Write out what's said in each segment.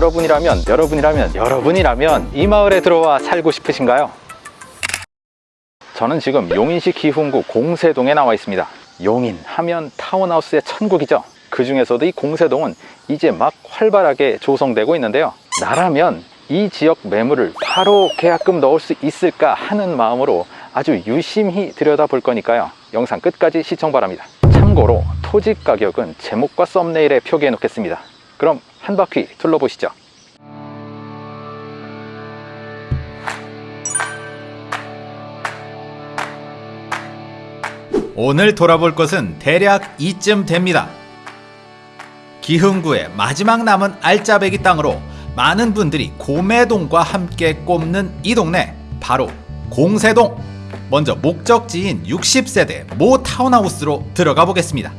여러분이라면 여러분이라면 여러분이라면 이 마을에 들어와 살고 싶으신가요? 저는 지금 용인시 기흥구 공세동에 나와 있습니다. 용인 하면 타운하우스의 천국이죠. 그 중에서도 이 공세동은 이제 막 활발하게 조성되고 있는데요. 나라면 이 지역 매물을 바로 계약금 넣을 수 있을까 하는 마음으로 아주 유심히 들여다볼 거니까요. 영상 끝까지 시청 바랍니다. 참고로 토지 가격은 제목과 썸네일에 표기해 놓겠습니다. 그럼 한 바퀴 둘러보시죠. 오늘 돌아볼 곳은 대략 이쯤 됩니다. 기흥구의 마지막 남은 알짜배기 땅으로 많은 분들이 고매동과 함께 꼽는 이 동네 바로 공세동. 먼저 목적지인 60세대 모 타운하우스로 들어가 보겠습니다.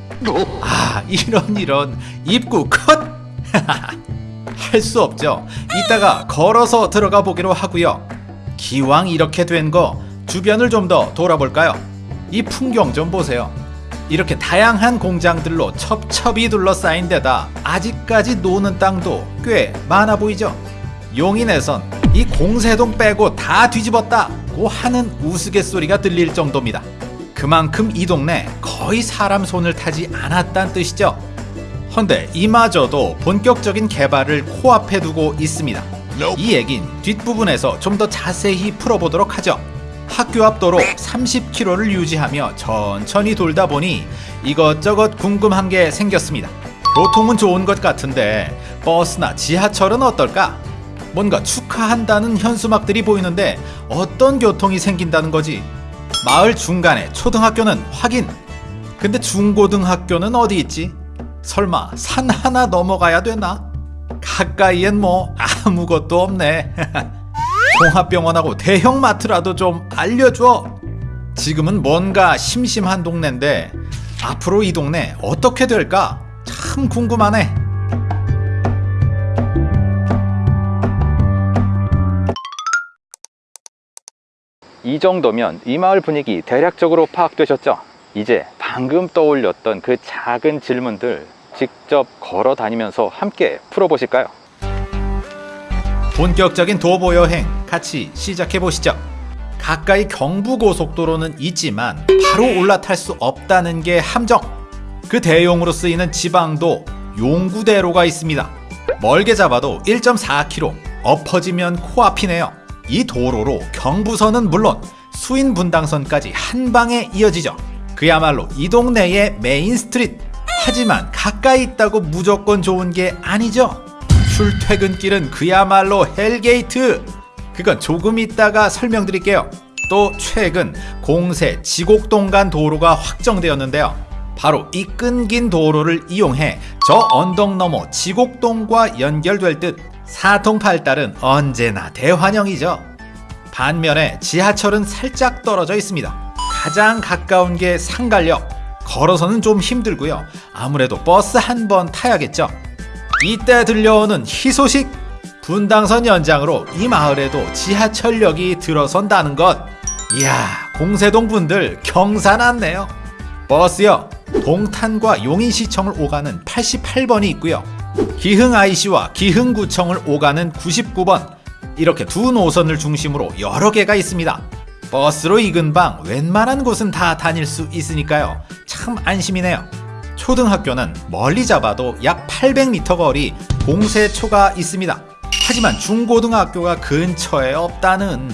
아 이런 이런 입구 컷! 할 수 없죠. 이따가 걸어서 들어가 보기로 하고요. 기왕 이렇게 된 거 주변을 좀 더 돌아볼까요? 이 풍경 좀 보세요. 이렇게 다양한 공장들로 첩첩이 둘러싸인 데다 아직까지 노는 땅도 꽤 많아 보이죠? 용인에선 이 공세동 빼고 다 뒤집었다고 하는 우스갯소리가 들릴 정도입니다. 그만큼 이 동네 거의 사람 손을 타지 않았단 뜻이죠. 헌데 이마저도 본격적인 개발을 코앞에 두고 있습니다. 이 얘긴 뒷부분에서 좀 더 자세히 풀어보도록 하죠. 학교 앞 도로 30km를 유지하며 천천히 돌다 보니 이것저것 궁금한 게 생겼습니다. 교통은 좋은 것 같은데 버스나 지하철은 어떨까? 뭔가 축하한다는 현수막들이 보이는데 어떤 교통이 생긴다는 거지? 마을 중간에 초등학교는 확인. 근데 중고등학교는 어디 있지? 설마 산 하나 넘어가야 되나? 가까이엔 뭐 아무것도 없네. 종합병원하고 대형마트라도 좀 알려줘. 지금은 뭔가 심심한 동네인데 앞으로 이 동네 어떻게 될까? 참 궁금하네. 이 정도면 이 마을 분위기 대략적으로 파악되셨죠? 이제 방금 떠올렸던 그 작은 질문들 직접 걸어 다니면서 함께 풀어보실까요? 본격적인 도보 여행 같이 시작해 보시죠. 가까이 경부고속도로는 있지만 바로 올라탈 수 없다는 게 함정. 그 대용으로 쓰이는 지방도 용구대로가 있습니다. 멀게 잡아도 1.4km, 엎어지면 코앞이네요. 이 도로로 경부선은 물론 수인 분당선까지 한 방에 이어지죠. 그야말로 이 동네의 main street. 하지만 가까이 있다고 무조건 좋은 게 아니죠. 출퇴근길은 그야말로 hell gate. 그건 조금 있다가 설명드릴게요. 또 최근 공세 지곡동 간 도로가 확정되었는데요. 바로 이 끊긴 도로를 이용해 저 언덕 너머 지곡동과 연결될 듯 사통팔달은 언제나 대환영이죠. 반면에 지하철은 살짝 떨어져 있습니다. 가장 가까운 게 상갈역. 걸어서는 좀 힘들고요. 아무래도 버스 한 번 타야겠죠. 이때 들려오는 희소식 분당선 연장으로 이 마을에도 지하철역이 들어선다는 것 이야 공세동 분들 경사 났네요 버스요 동탄과 용인시청을 오가는 88번이 있고요 기흥 IC와 기흥구청을 오가는 99번 이렇게 두 노선을 중심으로 여러 개가 있습니다 버스로 이 근방 웬만한 곳은 다 다닐 수 있으니까요 참 안심이네요 초등학교는 멀리 잡아도 약 800m 거리 공세초가 있습니다. 하지만 중고등학교가 근처에 없다는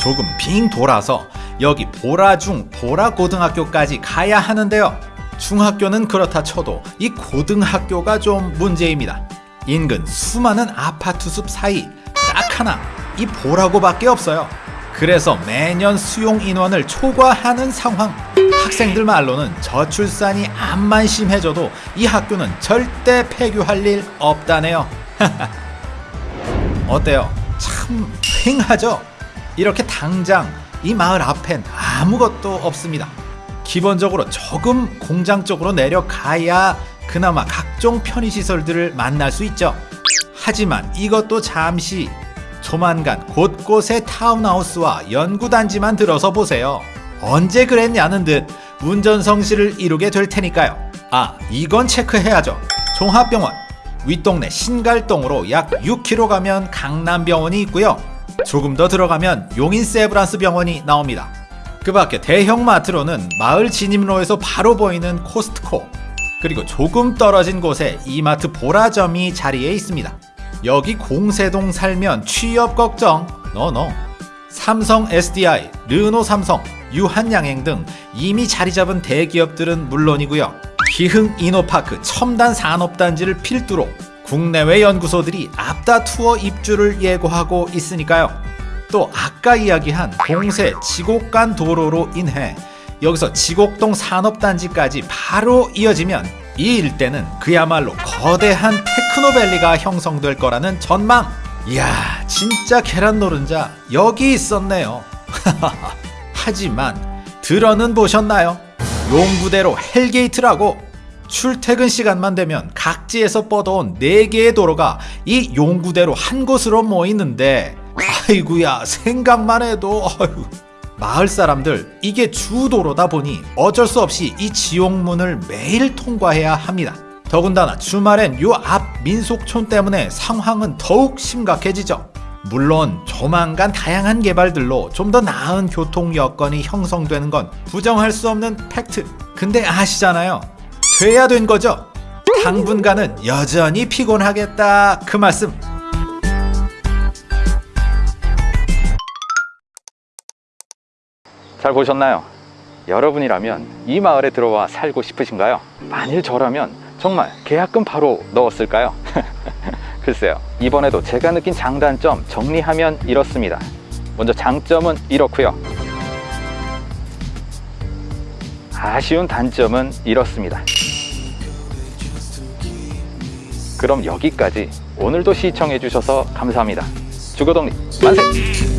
조금 빙 돌아서 여기 보라중 보라고등학교까지 가야 하는데요. 중학교는 그렇다 쳐도 이 고등학교가 좀 문제입니다. 인근 수많은 아파트 숲 사이 딱 하나 이 보라고밖에 없어요. 그래서 매년 수용 인원을 초과하는 상황. 학생들 말로는 저출산이 암만 심해져도 이 학교는 절대 폐교할 일 없다네요. 어때요? 참 휑하죠? 이렇게 당장 이 마을 앞엔 아무것도 없습니다. 기본적으로 조금 공장 쪽으로 내려가야 그나마 각종 편의시설들을 만날 수 있죠. 하지만 이것도 잠시 조만간 곳곳에 타운하우스와 연구단지만 들어서 보세요. 언제 그랬냐는 듯 운전성실을 이루게 될 테니까요. 아, 이건 체크해야죠. 종합병원. 윗동네 신갈동으로 약 6km 가면 강남병원이 있고요. 조금 더 들어가면 용인 세브란스 병원이 나옵니다. 그 밖에 대형 마트로는 마을 진입로에서 바로 보이는 코스트코 그리고 조금 떨어진 곳에 이마트 보라점이 자리해 있습니다. 여기 공세동 살면 취업 걱정 no no 삼성 SDI, 르노 삼성, 유한양행 등 이미 자리 잡은 대기업들은 물론이고요. 기흥 이노파크 첨단 산업단지를 필두로 국내외 연구소들이 앞다 투어 입주를 예고하고 있으니까요. 또 아까 이야기한 공세 지곡 간 도로로 인해 여기서 지곡동 산업단지까지 바로 이어지면 이 일대는 그야말로 거대한 테크노밸리가 형성될 거라는 전망. 이야, 진짜 계란 노른자 여기 있었네요. 하지만 들어는 보셨나요? 용구대로 hell gate라고 출퇴근 시간만 되면 각지에서 뻗어온 4개의 도로가 이 용구대로 한 곳으로 모이는데 아이구야 생각만 해도 아이고. 마을 사람들 이게 주도로다 보니 어쩔 수 없이 이 지옥문을 매일 통과해야 합니다. 더군다나 주말엔 요 앞 민속촌 때문에 상황은 더욱 심각해지죠. 물론 조만간 다양한 개발들로 좀 더 나은 교통 여건이 형성되는 건 부정할 수 없는 팩트. 근데 아시잖아요. 돼야 된 거죠. 당분간은 여전히 피곤하겠다 그 말씀. 잘 보셨나요? 여러분이라면 이 마을에 들어와 살고 싶으신가요? 만일 저라면 정말 계약금 바로 넣었을까요? 글쎄요. 이번에도 제가 느낀 장단점 정리하면 이렇습니다. 먼저 장점은 이렇고요. 아쉬운 단점은 이렇습니다. 그럼 여기까지 오늘도 시청해 주셔서 감사합니다. 주거동리 만세!